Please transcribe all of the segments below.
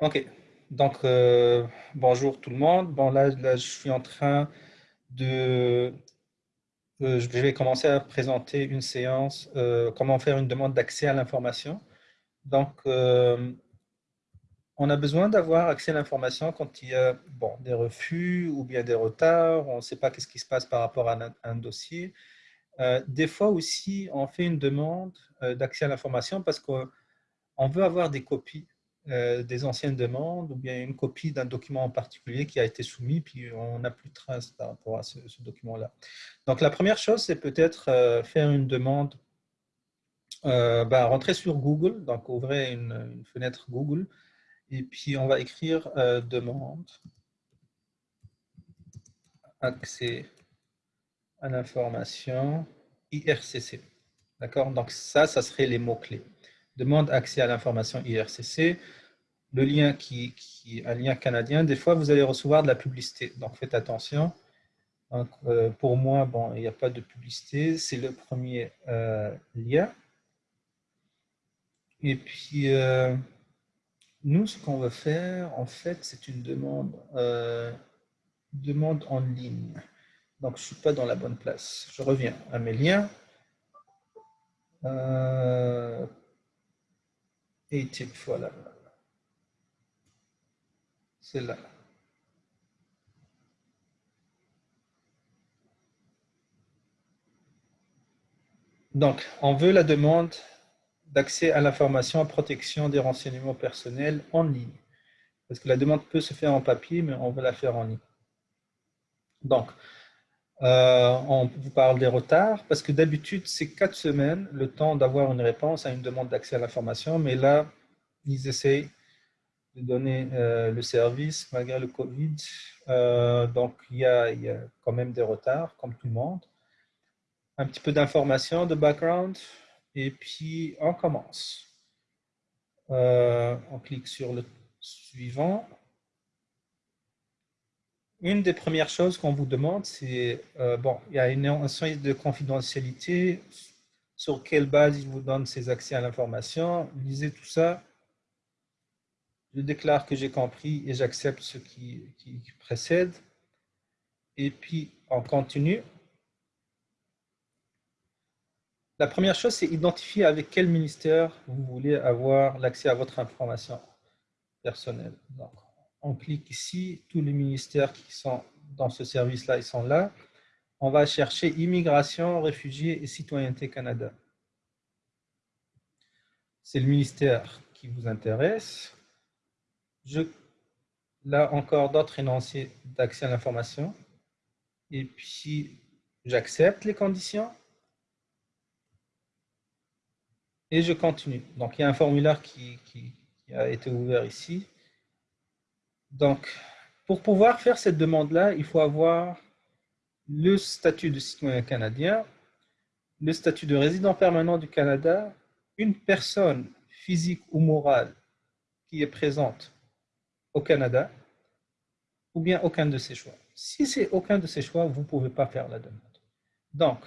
Ok, donc euh, bonjour tout le monde. Bon, là, là, je suis en train de... euh, je vais commencer à présenter une séance, euh, comment faire une demande d'accès à l'information. Donc, on a besoin d'avoir accès à l'information quand il y a bon, des refus ou bien des retards, on ne sait pas qu'est-ce qui se passe par rapport à un, dossier. Des fois aussi, on fait une demande d'accès à l'information parce qu'on veut avoir des copies des anciennes demandes ou bien une copie d'un document en particulier qui a été soumis, puis on n'a plus de traces par rapport à ce, document-là. Donc la première chose, c'est peut-être euh, faire une demande, euh, bah, rentrer sur Google, donc ouvrez une, une, fenêtre Google, et puis on va écrire euh, demande accès à l'information IRCC. D'accord? Donc ça, ça serait les mots-clés demande accès à l'information IRCC, le lien qui, un lien canadien, des fois vous allez recevoir de la publicité, donc faites attention. Euh, pour moi, il n'y a pas de publicité, c'est le premier euh, lien. Et puis, euh, nous, ce qu'on va faire, en fait, c'est une demande, demande en ligne. Donc, je ne suis pas dans la bonne place. Je reviens à mes liens. Euh, et type, voilà. C'est là. Donc, on veut la demande d'accès à l'information à protection des renseignements personnels en ligne. Parce que la demande peut se faire en papier, mais on veut la faire en ligne. Donc, euh, on vous parle des retards, parce que d'habitude, c'est quatre semaines le temps d'avoir une réponse à une demande d'accès à l'information, mais là, ils essayent de donner euh, le service malgré le Covid. Euh, donc, il y, a, il y, a, quand même des retards, comme tout le monde. Un petit peu d'informations, de background, et puis on commence. On clique sur le suivant une des premières choses qu'on vous demande, c'est, euh, bon, il y a une notion de confidentialité, sur quelle base il vous donne ses accès à l'information. Lisez tout ça. Je déclare que j'ai compris et j'accepte ce qui, qui, précède. Et puis, on continue. La première chose, c'est identifier avec quel ministère vous voulez avoir l'accès à votre information personnelle. Donc, on clique ici, tous les ministères qui sont dans ce service-là, ils sont là. On va chercher Immigration, Réfugiés et Citoyenneté Canada. C'est le ministère qui vous intéresse. Je, là encore d'autres énoncés d'accès à l'information. Et puis, j'accepte les conditions. Et je continue. Donc, il y a un formulaire qui, a été ouvert ici. Donc, pour pouvoir faire cette demande-là, il faut avoir le statut de citoyen canadien, le statut de résident permanent du Canada, une personne physique ou morale qui est présente au Canada, ou bien aucun de ces choix. Si c'est aucun de ces choix, vous ne pouvez pas faire la demande. Donc,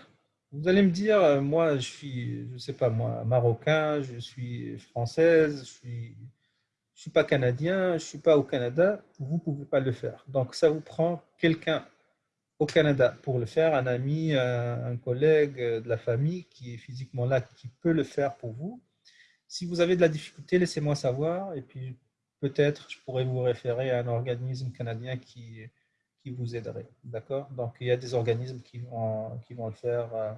vous allez me dire, euh, moi, je suis, je ne sais pas moi, marocain, je suis française, je suis je ne suis pas canadien, je ne suis pas au Canada, vous ne pouvez pas le faire. Donc, ça vous prend quelqu'un au Canada pour le faire, un ami, un, collègue euh, de la famille qui est physiquement là, qui peut le faire pour vous. Si vous avez de la difficulté, laissez-moi savoir et puis peut-être je pourrais vous référer à un organisme canadien qui, qui vous aiderait. D'accord? Donc, il y a des organismes qui vont, qui vont le faire euh,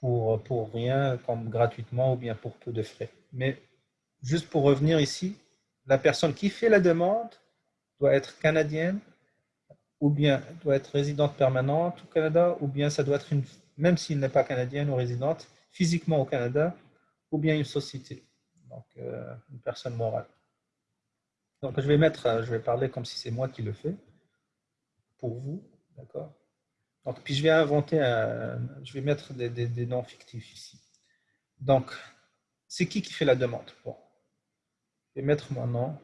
pour, pour rien, comme gratuitement ou bien pour peu de frais. Mais juste pour revenir ici, la personne qui fait la demande doit être canadienne ou bien doit être résidente permanente au Canada, ou bien ça doit être une, même s'il n'est pas canadienne ou résidente, physiquement au Canada, ou bien une société, donc euh, une personne morale. Donc je vais mettre, euh, je vais parler comme si c'est moi qui le fais, pour vous, d'accord? Donc puis je vais inventer, je vais mettre des, noms fictifs ici. Donc, c'est qui qui fait la demande? Mettre mon nom.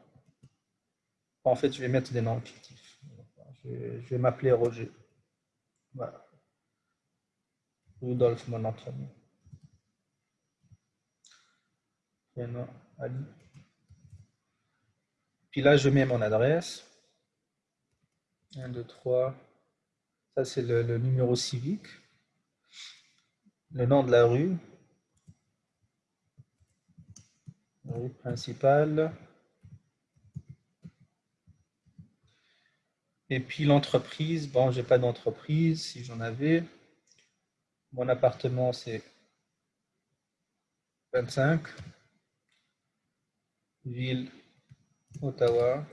En fait, je vais mettre des noms fictifs. Je vais, vais m'appeler Roger. Voilà. Rudolf, mon nom de. Prénom. Puis là, je mets mon adresse. 1, 2, 3. Ça, c'est le numéro civique. Le nom de la rue. Rue principale. Et puis l'entreprise, bon, j'ai pas d'entreprise, si j'en avais. Mon appartement, c'est 25. Ville, Ottawa.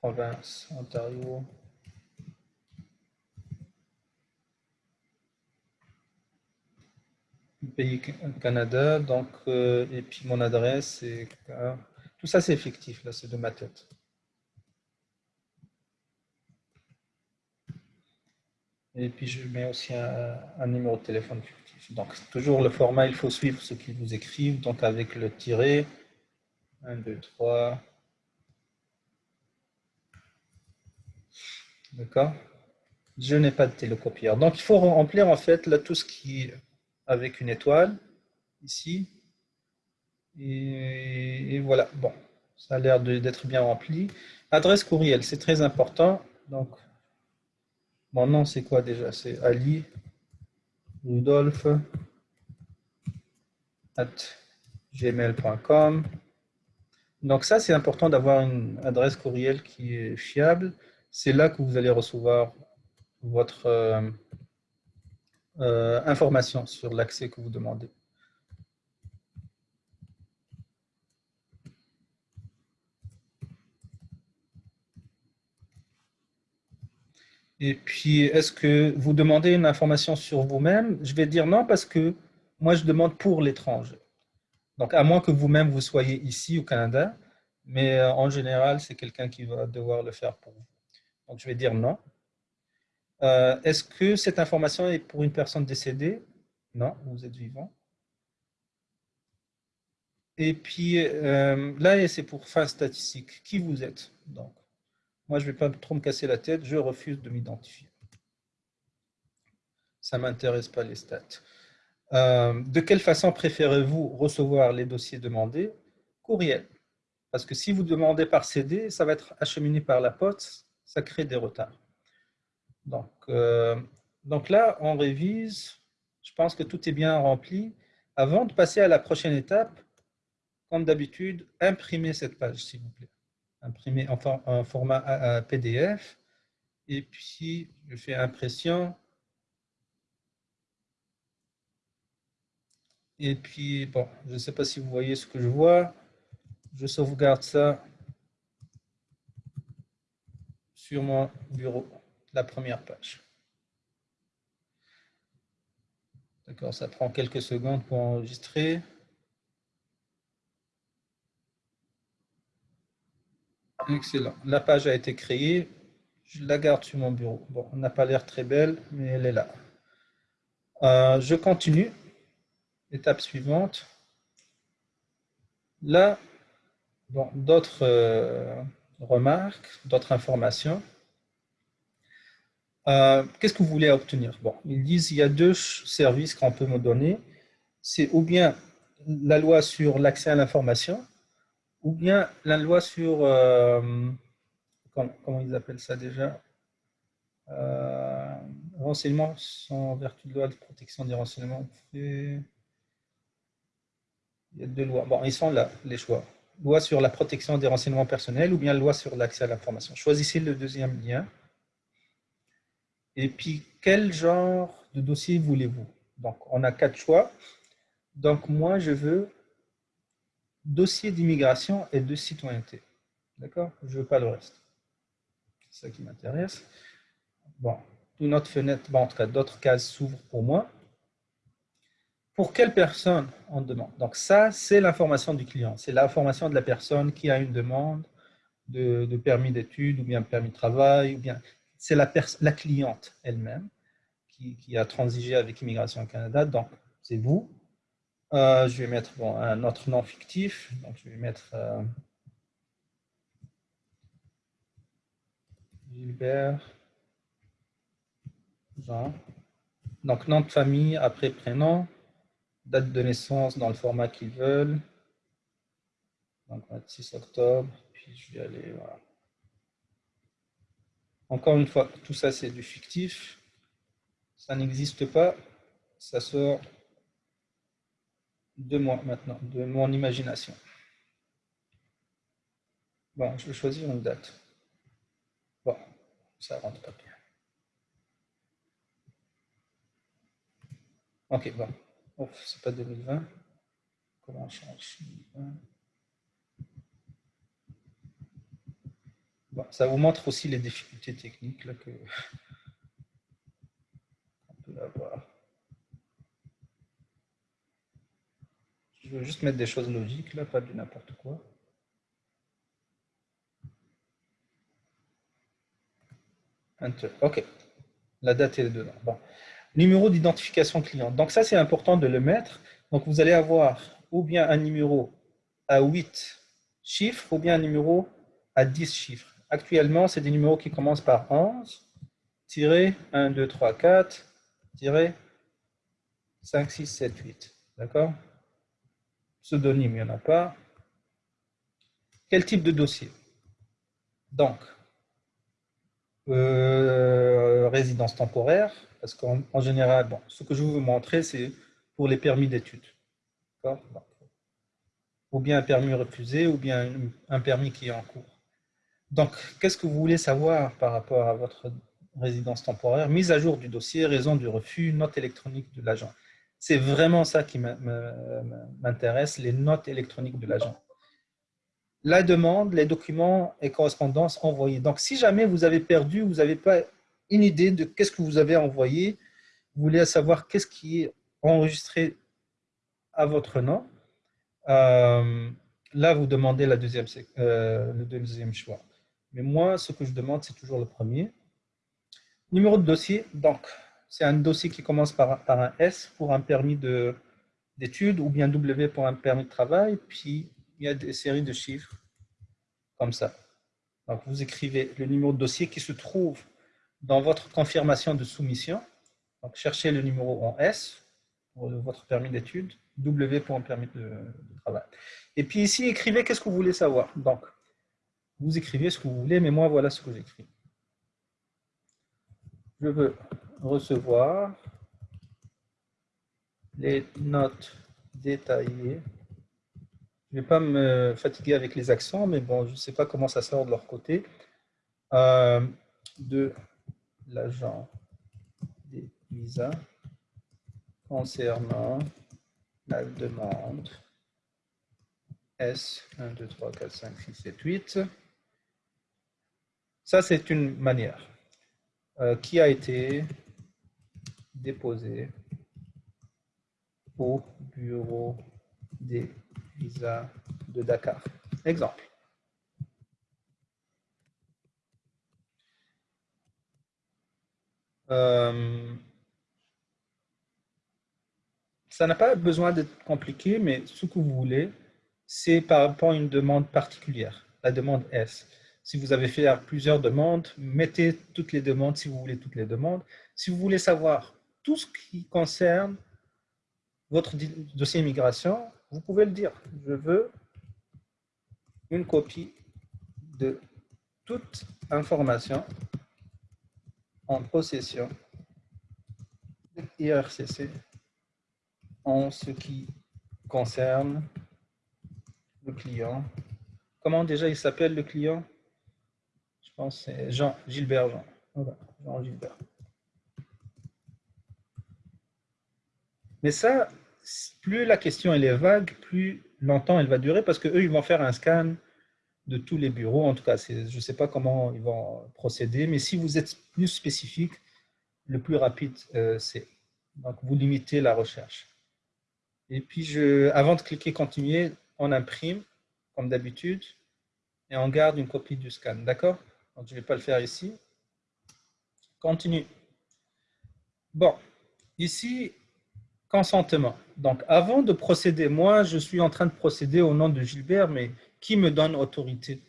Province, Ontario. Pays Canada, donc, euh, et puis mon adresse, c'est... Tout ça, c'est effectif, là, c'est de ma tête. Et puis, je mets aussi un, numéro de téléphone fictif. Donc, toujours le format, il faut suivre ce qu'ils vous écrivent. Donc, avec le tiret, 1, 2, 3. D'accord? Je n'ai pas de télécopieur. Donc, il faut remplir, en fait, là, tout ce qui avec une étoile, ici. Et, voilà, bon, ça a l'air d'être bien rempli. Adresse courriel, c'est très important. Donc, mon nom, c'est quoi déjà? C'est Ali Rudolph at gmail.com. Donc ça, c'est important d'avoir une adresse courriel qui est fiable. C'est là que vous allez recevoir votre euh, euh, information sur l'accès que vous demandez. Et puis, est-ce que vous demandez une information sur vous-même? Je vais dire non parce que moi, je demande pour l'étranger. Donc, à moins que vous-même, vous soyez ici au Canada, mais euh, en général, c'est quelqu'un qui va devoir le faire pour vous. Donc, je vais dire non. Euh, est-ce que cette information est pour une personne décédée? Non, vous êtes vivant. Et puis, euh, là, c'est pour fin statistique. Qui vous êtes Donc, moi, je ne vais pas trop me casser la tête, je refuse de m'identifier. Ça ne m'intéresse pas les stats. Euh, de quelle façon préférez-vous recevoir les dossiers demandés? Courriel. Parce que si vous demandez par CD, ça va être acheminé par la poste, ça crée des retards. Donc, euh, donc là, on révise. Je pense que tout est bien rempli. Avant de passer à la prochaine étape, comme d'habitude, imprimez cette page, s'il vous plaît imprimer en, format PDF. Et puis, je fais impression. Et puis, bon, je ne sais pas si vous voyez ce que je vois. Je sauvegarde ça sur mon bureau, la première page. D'accord, ça prend quelques secondes pour enregistrer. Excellent. La page a été créée. Je la garde sur mon bureau. Bon, on n'a pas l'air très belle, mais elle est là. Euh, je continue. Étape suivante. Là, d'autres euh, remarques, d'autres informations. Euh, qu'est-ce que vous voulez obtenir? Bon, ils disent qu'il y a deux services qu'on peut me donner. C'est ou bien la loi sur l'accès à l'information, ou bien la loi sur, euh, comment, ils appellent ça déjà? Euh, Renseignements sans vertu de loi de protection des renseignements. Il y a deux lois. Bon, ils sont là, les choix. Loi sur la protection des renseignements personnels ou bien loi sur l'accès à l'information. Choisissez le deuxième lien. Et puis, quel genre de dossier voulez-vous? Donc, on a quatre choix. Donc, moi, je veux dossier d'immigration et de citoyenneté. D'accord? Je ne veux pas le reste. C'est ça qui m'intéresse. Bon, une autre fenêtre, bon, en tout cas, d'autres cases s'ouvrent pour moi. Pour quelle personne on demande? Donc ça, c'est l'information du client. C'est l'information de la personne qui a une demande de, permis d'études ou bien permis de travail. ou bien C'est la, cliente elle-même qui, a transigé avec Immigration Canada. Donc, c'est vous. Euh, je vais mettre un autre nom fictif. Donc, je vais mettre euh, Gilbert Jean. Donc, nom de famille après prénom, date de naissance dans le format qu'ils veulent. Donc, 26 octobre, puis je vais aller, voilà. Encore une fois, tout ça, c'est du fictif. Ça n'existe pas. Ça sort de moi maintenant, de mon imagination. Bon, je vais choisir une date. Bon, ça rentre pas bien. Ok, bon. C'est pas 2020. Comment on change? Ça vous montre aussi les difficultés techniques que peut avoir. Je veux juste mettre des choses logiques, là, pas du n'importe quoi. Enter. OK. La date est dedans. Bon. Numéro d'identification client. Donc ça, c'est important de le mettre. Donc vous allez avoir ou bien un numéro à 8 chiffres ou bien un numéro à 10 chiffres. Actuellement, c'est des numéros qui commencent par 11, 1, 2, 3, 4, 5, 6, 7, 8. D'accord? Pseudonyme, il n'y en a pas. Quel type de dossier? Donc, euh, résidence temporaire, parce qu'en général, bon, ce que je vais vous montrer, c'est pour les permis d'études. Ou bien un permis refusé, ou bien un permis qui est en cours. Donc, qu'est-ce que vous voulez savoir par rapport à votre résidence temporaire? Mise à jour du dossier, raison du refus, note électronique de l'agent. C'est vraiment ça qui m'intéresse, les notes électroniques de l'agent. La demande, les documents et correspondances envoyées. Donc, si jamais vous avez perdu, vous n'avez pas une idée de qu'est-ce que vous avez envoyé, vous voulez savoir qu'est-ce qui est enregistré à votre nom, euh, là, vous demandez euh, le deuxième choix. Mais moi, ce que je demande, c'est toujours le premier. Numéro de dossier, donc, c'est un dossier qui commence par, un S pour un permis d'études ou bien W pour un permis de travail, puis il y a des séries de chiffres comme ça. Donc, vous écrivez le numéro de dossier qui se trouve dans votre confirmation de soumission. Donc, cherchez le numéro en S pour votre permis d'études, W pour un permis de, de, travail. Et puis ici, écrivez qu'est-ce que vous voulez savoir. Donc, vous écrivez ce que vous voulez, mais moi, voilà ce que j'écris. Je veux recevoir les notes détaillées. Je ne vais pas me fatiguer avec les accents, mais bon, je ne sais pas comment ça sort de leur côté. Euh, de l'agent des visas concernant la demande S 1, 2, 3, 4, 5, 6, 7, 8. Ça, c'est une manière euh, qui a été déposé au bureau des visas de Dakar. Exemple. Euh, ça n'a pas besoin d'être compliqué, mais ce que vous voulez, c'est par rapport à une demande particulière, la demande S. Si vous avez fait plusieurs demandes, mettez toutes les demandes si vous voulez toutes les demandes. Si vous voulez savoir tout ce qui concerne votre dossier immigration, vous pouvez le dire. Je veux une copie de toute information en possession IRCC en ce qui concerne le client. Comment déjà il s'appelle le client? Pense que c'est Jean Gilbert Jean. Gilbert. Mais ça, plus la question est vague, plus longtemps elle va durer parce qu'eux, ils vont faire un scan de tous les bureaux. En tout cas, je ne sais pas comment ils vont procéder, mais si vous êtes plus spécifique, le plus rapide, euh, c'est. Donc, vous limitez la recherche. Et puis, je, avant de cliquer « Continuer », on imprime, comme d'habitude, et on garde une copie du scan. D'accord? Je ne vais pas le faire ici. Continue. Bon, ici, consentement. Donc, avant de procéder, moi, je suis en train de procéder au nom de Gilbert, mais qui me donne autorité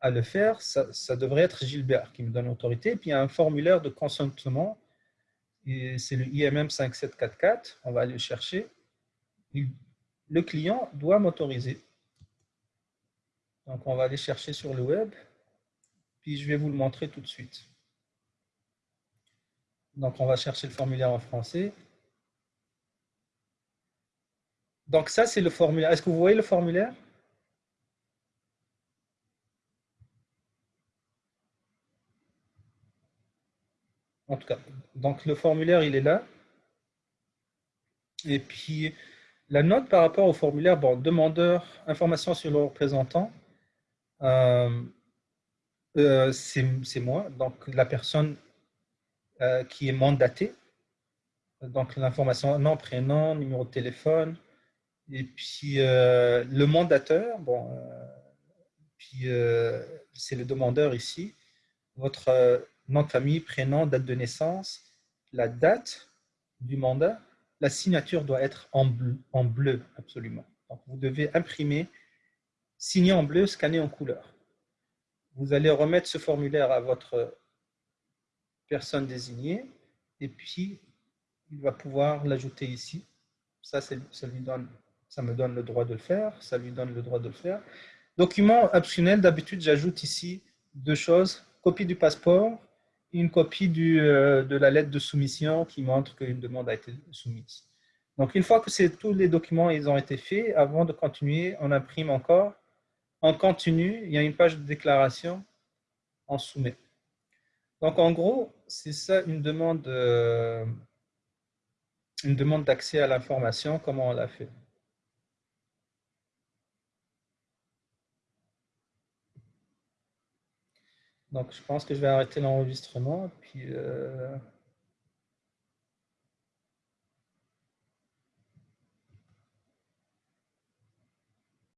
à le faire ça, ça devrait être Gilbert qui me donne autorité. Puis, il y a un formulaire de consentement, c'est le IMM 5744. On va aller le chercher. Le client doit m'autoriser. Donc, on va aller chercher sur le web, je vais vous le montrer tout de suite. Donc, on va chercher le formulaire en français. Donc, ça, c'est le formulaire. Est-ce que vous voyez le formulaire? En tout cas, donc le formulaire, il est là. Et puis, la note par rapport au formulaire, bon, demandeur, information sur le représentant, euh, euh, c'est moi, donc la personne euh, qui est mandatée. Donc, l'information, nom, prénom, numéro de téléphone. Et puis, le mandateur, bon, puis c'est le demandeur ici. Votre nom de famille, prénom, date de naissance, la date du mandat, la signature doit être en bleu, en bleu absolument. Donc, vous devez imprimer, signer en bleu, scanner en couleur. Vous allez remettre ce formulaire à votre personne désignée et puis il va pouvoir l'ajouter ici. Ça, ça, me donne le droit de le faire, ça lui donne le droit de le faire. Document optionnel, d'habitude, j'ajoute ici deux choses. Copie du passeport une copie euh, de la lettre de soumission qui montre qu'une demande a été soumise. Donc, une fois que tous les documents ils ont été faits, avant de continuer, on imprime encore. En continu, il y a une page de déclaration, on soumet. Donc, en gros, c'est ça une demande, euh, demande d'accès à l'information, comment on l'a fait. Donc, je pense que je vais arrêter l'enregistrement. Puis, euh,